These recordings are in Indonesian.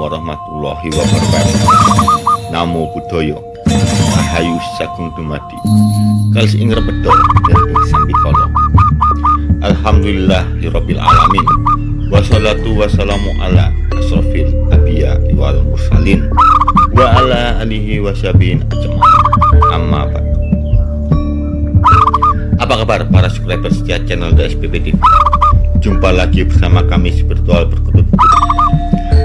warahmatullahi wabarakatuh. Namo Buddhaya. Rahayu Sagung Dumadi. Kalis ing repedol dan ing sambikala Alhamdulillah Rabbil Alamin. Wassalatu wassalamu ala asrafil abiya wal mursalin. Wa ala alihi wasyabihin ajma'in. Amma ba'du. Apa kabar para subscriber setia channel The SPP TV Jumpa lagi bersama kami spiritual berkutut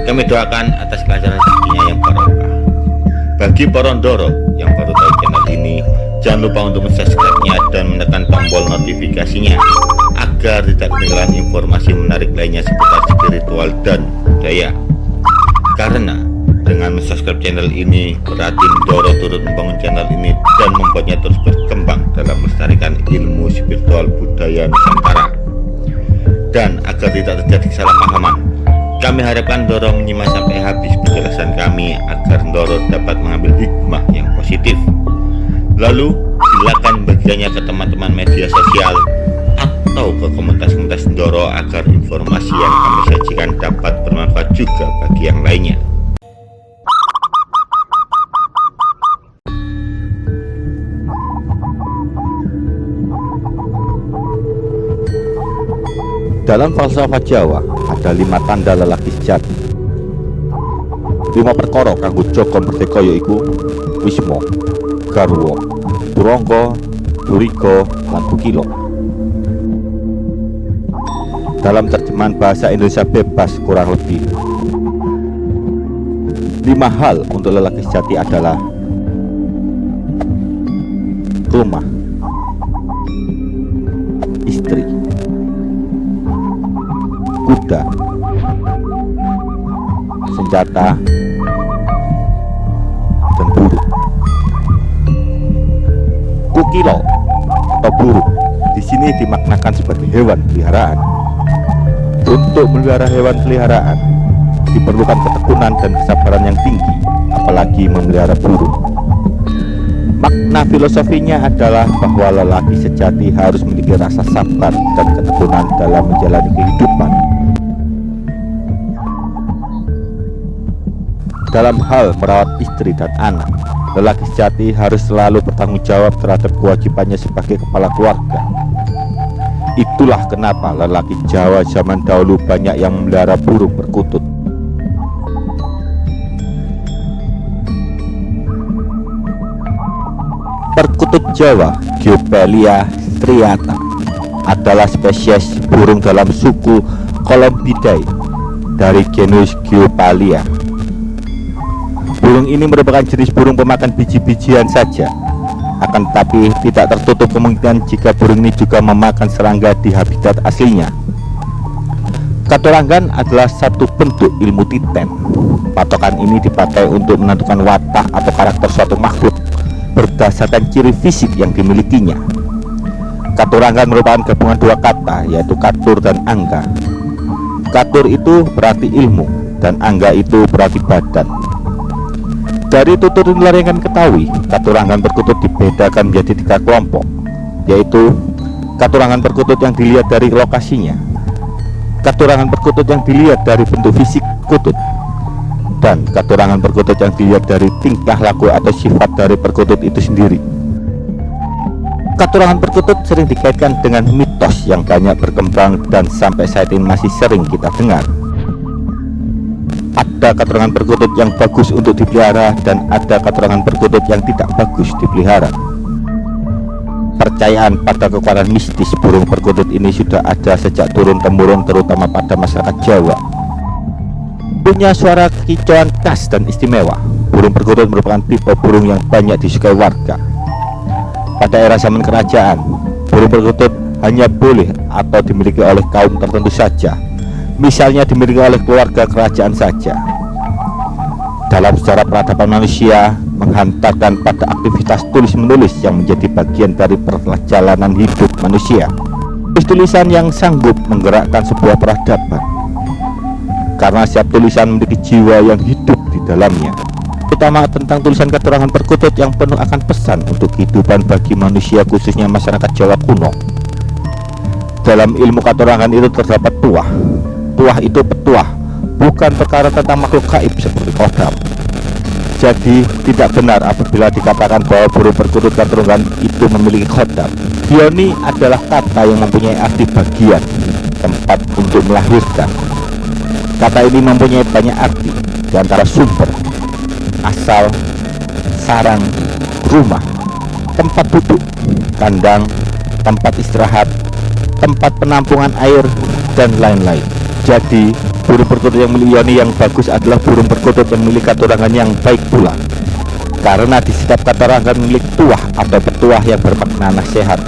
kami doakan atas kelancaran rezekinya yang barokah. Bagi porondoro yang baru tahu channel ini, jangan lupa untuk subscribe-nya dan menekan tombol notifikasinya agar tidak ketinggalan informasi menarik lainnya seputar spiritual dan budaya. Karena dengan subscribe channel ini berarti Doro turut membangun channel ini dan membuatnya terus berkembang dalam melestarikan ilmu spiritual budaya Nusantara dan agar tidak terjadi kesalahpahaman kami harapkan Doro menyimak sampai habis penjelasan kami agar Doro dapat mengambil hikmah yang positif. Lalu silakan bagiannya ke teman-teman media sosial atau ke komunitas-komunitas Doro agar informasi yang kami sajikan dapat bermanfaat juga bagi yang lainnya. Dalam falsafah Jawa ada lima tanda lelaki sejati. Lima perkara kanggo Joko merdeka yaiku Wismo, Garwo, Turangga, Durika, lan Bukila. Dalam terjemahan bahasa Indonesia bebas kurang lebih lima hal untuk lelaki sejati adalah rumah, kuda, senjata, dan burung. Kukilo atau burung di sini dimaknakan sebagai hewan peliharaan. Untuk melihara hewan peliharaan diperlukan ketekunan dan kesabaran yang tinggi, apalagi memelihara burung. Makna filosofinya adalah bahwa lelaki sejati harus memiliki rasa sabar dan ketekunan dalam menjalani kehidupan Dalam hal merawat istri dan anak, lelaki sejati harus selalu bertanggung jawab terhadap kewajibannya sebagai kepala keluarga. Itulah kenapa lelaki Jawa zaman dahulu banyak yang memelihara burung perkutut. Perkutut Jawa, Geopelia striata, adalah spesies burung dalam suku Columbidae dari genus Geopalia Burung ini merupakan jenis burung pemakan biji-bijian saja. Akan tetapi tidak tertutup kemungkinan jika burung ini juga memakan serangga di habitat aslinya. Katurangan adalah satu bentuk ilmu titen Patokan ini dipakai untuk menentukan watak atau karakter suatu makhluk berdasarkan ciri fisik yang dimilikinya. Katurangan merupakan gabungan dua kata yaitu katur dan angga. Katur itu berarti ilmu dan angga itu berarti badan dari tutur nular yang kami ketahui, katurangan perkutut dibedakan menjadi tiga kelompok, yaitu katurangan perkutut yang dilihat dari lokasinya, katurangan perkutut yang dilihat dari bentuk fisik kutut, dan katurangan perkutut yang dilihat dari tingkah laku atau sifat dari perkutut itu sendiri. Katurangan perkutut sering dikaitkan dengan mitos yang banyak berkembang dan sampai saat ini masih sering kita dengar ada keterangan perkutut yang bagus untuk dipelihara dan ada keterangan perkutut yang tidak bagus dipelihara. Percayaan pada kekuatan mistis burung perkutut ini sudah ada sejak turun-temurun terutama pada masyarakat Jawa. Punya suara kicauan khas dan istimewa. Burung perkutut merupakan tipe burung yang banyak disukai warga. Pada era zaman kerajaan burung perkutut hanya boleh atau dimiliki oleh kaum tertentu saja misalnya dimiliki oleh keluarga kerajaan saja. Dalam sejarah peradaban manusia menghantarkan pada aktivitas tulis-menulis yang menjadi bagian dari perjalanan hidup manusia. Tulisan yang sanggup menggerakkan sebuah peradaban. Karena setiap tulisan memiliki jiwa yang hidup di dalamnya. Terutama tentang tulisan keterangan perkutut yang penuh akan pesan untuk kehidupan bagi manusia khususnya masyarakat Jawa kuno. Dalam ilmu katorangan itu terdapat tuah tuah itu petuah bukan perkara tentang makhluk gaib seperti kodam. Jadi tidak benar apabila dikatakan bahwa burung perkutut keturunan itu memiliki kodam. Bioni adalah kata yang mempunyai arti bagian, tempat untuk melahirkan. Kata ini mempunyai banyak arti, di antara sumber, asal, sarang, rumah, tempat duduk, kandang, tempat istirahat, tempat penampungan air, dan lain-lain. Jadi, burung perkutut yang milik Yoni yang bagus adalah burung perkutut yang milik katurangan yang baik pula. Karena di setiap katurangan milik tuah atau petuah yang bermakna nasihat.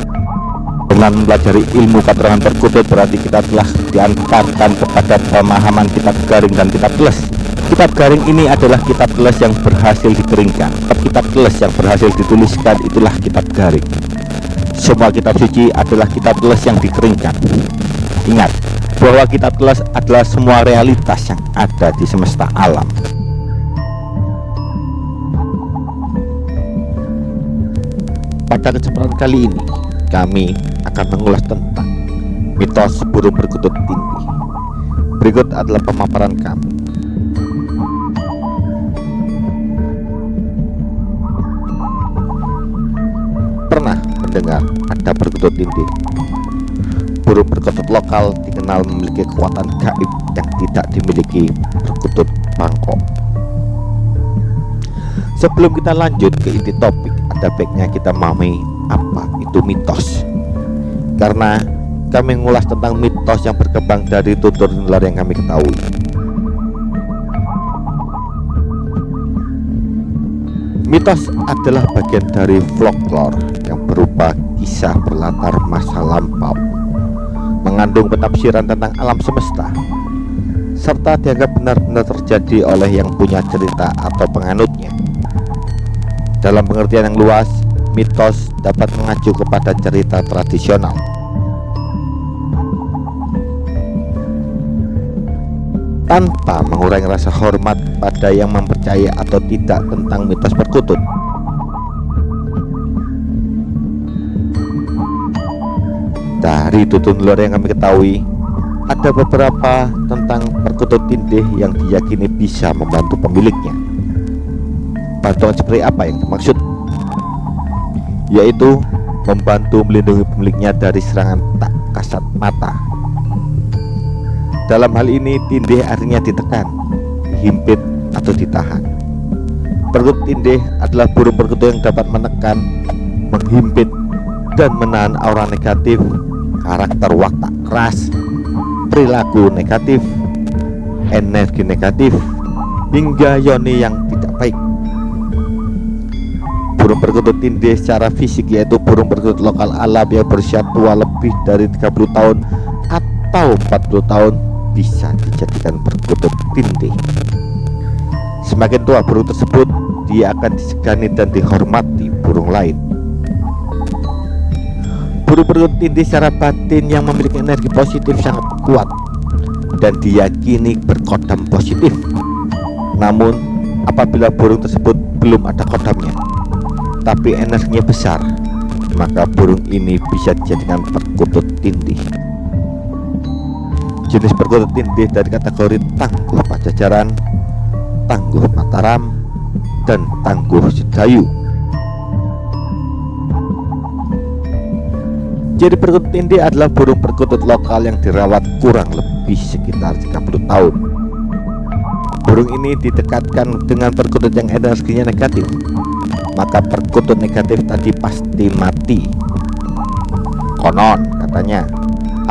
Dengan mempelajari ilmu katurangan perkutut berarti kita telah diantarkan kepada pemahaman kitab garing dan kitab teles. Kitab garing ini adalah kitab teles yang berhasil dikeringkan. Kitab teles yang berhasil dituliskan itulah kitab garing. Semua kitab suci adalah kitab teles yang dikeringkan. Ingat, bahwa kitab telas adalah semua realitas yang ada di semesta alam. Pada kesempatan kali ini, kami akan mengulas tentang mitos burung perkutut tinggi. Berikut adalah pemaparan kami. Pernah mendengar ada perkutut tindih burung perkutut lokal dikenal memiliki kekuatan gaib yang tidak dimiliki perkutut Bangkok. Sebelum kita lanjut ke inti topik, ada baiknya kita memahami apa itu mitos. Karena kami mengulas tentang mitos yang berkembang dari tutur nular yang kami ketahui. Mitos adalah bagian dari folklore yang berupa kisah berlatar masa lampau mengandung penafsiran tentang alam semesta serta dianggap benar-benar terjadi oleh yang punya cerita atau penganutnya. Dalam pengertian yang luas mitos dapat mengacu kepada cerita tradisional. Tanpa mengurangi rasa hormat pada yang mempercayai atau tidak tentang mitos perkutut Dari tutun luar yang kami ketahui, ada beberapa tentang perkutut tindih yang diyakini bisa membantu pemiliknya. Bantuan seperti apa yang dimaksud? Yaitu membantu melindungi pemiliknya dari serangan tak kasat mata. Dalam hal ini tindih artinya ditekan, dihimpit atau ditahan. Perkutut tindih adalah burung perkutut yang dapat menekan, menghimpit, dan menahan aura negatif karakter watak keras, perilaku negatif, energi negatif, hingga yoni yang tidak baik. Burung perkutut tindih secara fisik yaitu burung perkutut lokal alam yang berusia tua lebih dari 30 tahun atau 40 tahun bisa dijadikan perkutut tindih. Semakin tua burung tersebut, dia akan disegani dan dihormati burung lain. Buru-buru tindih secara batin yang memiliki energi positif sangat kuat dan diyakini berkodam positif. Namun, apabila burung tersebut belum ada kodamnya, tapi energinya besar, maka burung ini bisa dijadikan perkutut tindih. Jenis perkutut tindih dari kategori tangguh pajajaran, tangguh mataram, dan tangguh sedayu. Jadi perkutut tindih adalah burung perkutut lokal yang dirawat kurang lebih sekitar 30 tahun. Burung ini didekatkan dengan perkutut yang energinya negatif, maka perkutut negatif tadi pasti mati. Konon katanya,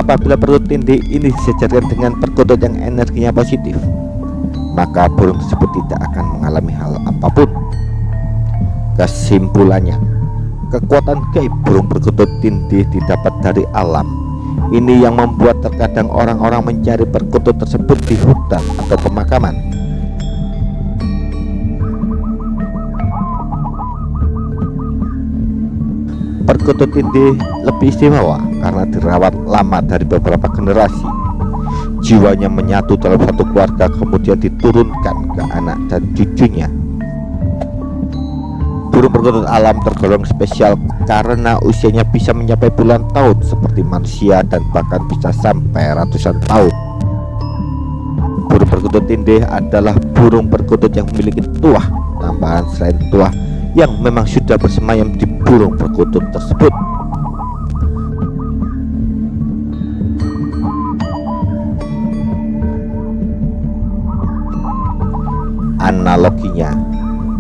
apabila perkutut tindih ini disejarkan dengan perkutut yang energinya positif, maka burung tersebut tidak akan mengalami hal apa pun. Kesimpulannya, Kekuatan gaib burung perkutut tindih didapat dari alam. Ini yang membuat terkadang orang-orang mencari perkutut tersebut di hutan atau pemakaman. Perkutut tindih lebih istimewa karena dirawat lama dari beberapa generasi. Jiwanya menyatu dalam satu keluarga kemudian diturunkan ke anak dan cucunya Burung perkutut alam tergolong spesial karena usianya bisa mencapai puluhan tahun seperti manusia dan bahkan bisa sampai ratusan tahun. Burung perkutut tindih adalah burung perkutut yang memiliki tuah tambahan selain tuah yang memang sudah bersemayam di burung perkutut tersebut. Analoginya,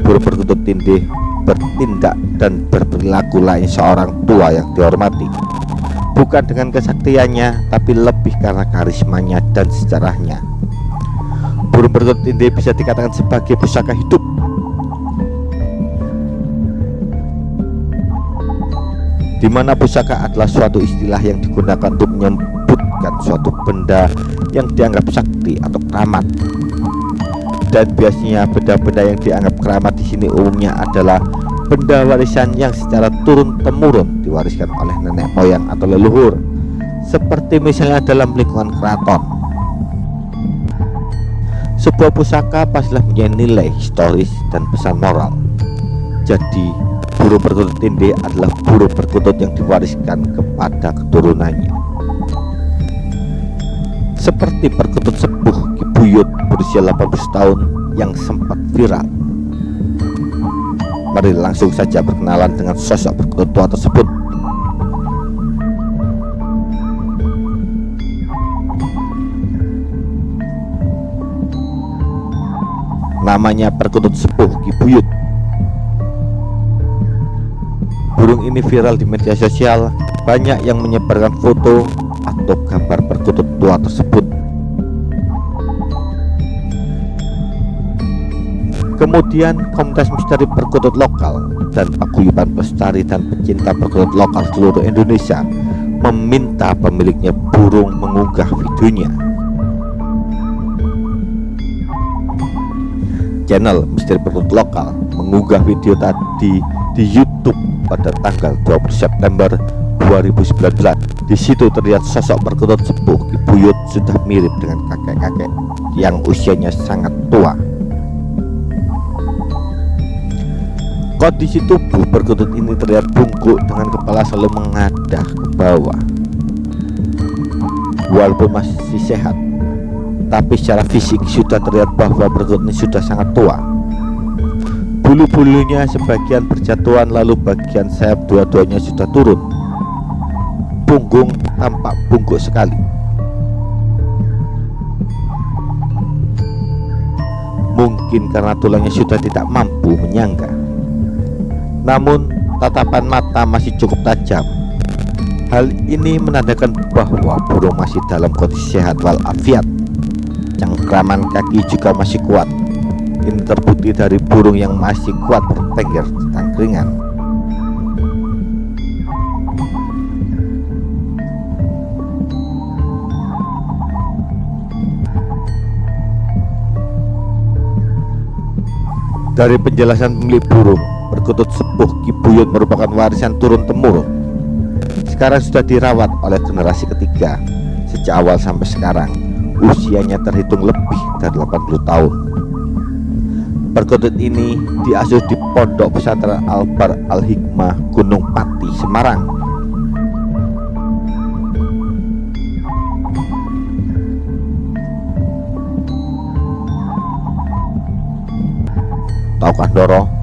burung perkutut tindih bertindak dan berperilaku lain seorang tua yang dihormati. Bukan dengan kesaktiannya tapi lebih karena karismanya dan sejarahnya. Burung perkutut tindih bisa dikatakan sebagai pusaka hidup. Di mana pusaka adalah suatu istilah yang digunakan untuk menyebutkan suatu benda yang dianggap sakti atau keramat dan biasanya benda-benda yang dianggap keramat di sini umumnya adalah benda warisan yang secara turun temurun diwariskan oleh nenek moyang atau leluhur. Seperti misalnya dalam lingkungan keraton. Sebuah pusaka pastilah punya nilai historis dan pesan moral. Jadi burung perkutut tindih adalah burung perkutut yang diwariskan kepada keturunannya. Seperti perkutut sepuh Kibuyut berusia 80 tahun yang sempat viral. Mari langsung saja berkenalan dengan sosok perkutut tua tersebut. Namanya perkutut sepuh Kibuyut Burung ini viral di media sosial. Banyak yang menyebarkan foto atau gambar perkutut tua tersebut Kemudian komunitas misteri perkutut lokal dan paguyuban pelestari dan pecinta perkutut lokal seluruh Indonesia meminta pemiliknya burung mengunggah videonya. Channel Misteri Perkutut Lokal mengunggah video tadi di YouTube pada tanggal 20 September 2019. Di situ terlihat sosok perkutut sepuh Kibuyut sudah mirip dengan kakek-kakek yang usianya sangat tua. Kondisi tubuh perkutut ini terlihat bungkuk dengan kepala selalu mengadah ke bawah. Walaupun masih sehat, tapi secara fisik sudah terlihat bahwa perkutut ini sudah sangat tua. Bulu-bulunya sebagian berjatuhan lalu bagian sayap dua-duanya sudah turun. Punggung tampak bungkuk sekali. Mungkin karena tulangnya sudah tidak mampu menyangga namun tatapan mata masih cukup tajam. Hal ini menandakan bahwa burung masih dalam kondisi sehat walafiat. Cengkraman kaki juga masih kuat. Ini terbukti dari burung yang masih kuat bertengger tangkringan. Dari penjelasan pemilik burung, Perkutut sepuh Kibuyut merupakan warisan turun-temurun Sekarang sudah dirawat oleh generasi ketiga Sejak awal sampai sekarang. Usianya terhitung lebih dari 80 tahun. Perkutut ini diasuh di Pondok Pesantren Albar Al-Hikmah Gunung Pati, Semarang. Tahukah Doro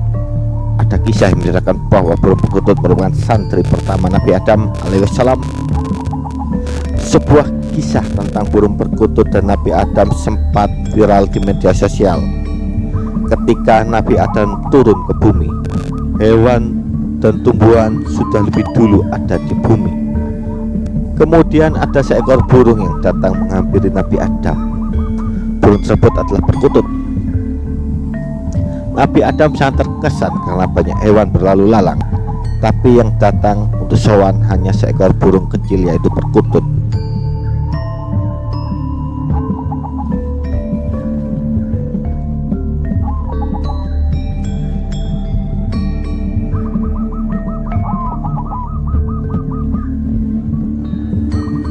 ada kisah yang menceritakan bahwa burung perkutut merupakan santri pertama Nabi Adam alaihissalam sebuah kisah tentang burung perkutut dan Nabi Adam sempat viral di media sosial ketika Nabi Adam turun ke bumi. Hewan dan tumbuhan sudah lebih dulu ada di bumi. Kemudian ada seekor burung yang datang menghampiri Nabi Adam. Burung tersebut adalah perkutut Nabi Adam sangat terkesan karena banyak hewan berlalu lalang. Tapi yang datang untuk sowan hanya seekor burung kecil yaitu perkutut.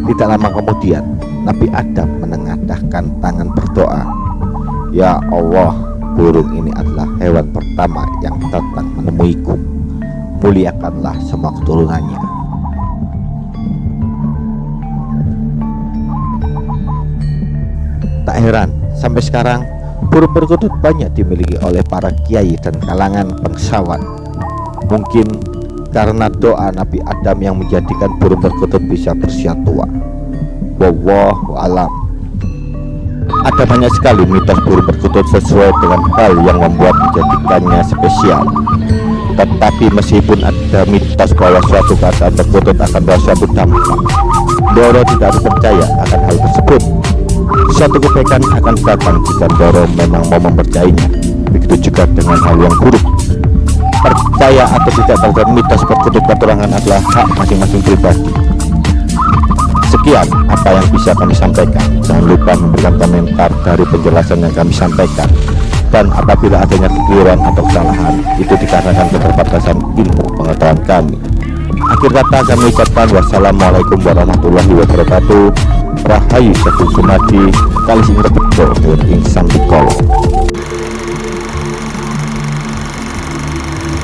Tidak lama kemudian Nabi Adam menengadahkan tangan berdoa. Ya Allah burung ini hewan pertama yang datang menemuiku muliakanlah semua keturunannya tak heran sampai sekarang burung perkutut banyak dimiliki oleh para kiai dan kalangan bangsawan. Mungkin karena doa Nabi Adam yang menjadikan burung perkutut bisa berusia tua. Wallahu alam. Ada banyak sekali mitos burung perkutut sesuai dengan hal yang membuat menjadikannya spesial. Tetapi meskipun ada mitos bahwa suatu keadaan perkutut akan bawa suatu dampak, Doro tidak harus percaya akan hal tersebut. Suatu kebaikan akan datang jika Doro memang mau mempercayainya. Begitu juga dengan hal yang buruk. Percaya atau tidak terhadap mitos perkutut petualangan adalah hak masing-masing pribadi. Sekian apa yang bisa kami sampaikan. Jangan lupa memberikan komentar dari penjelasan yang kami sampaikan. Dan apabila adanya kekeliruan atau kesalahan, itu dikarenakan keterbatasan ilmu pengetahuan kami. Akhir kata kami ucapkan wassalamualaikum warahmatullahi wabarakatuh. Rahayu Syekh Sumadi, kali sing rebedo ing Sampikolo.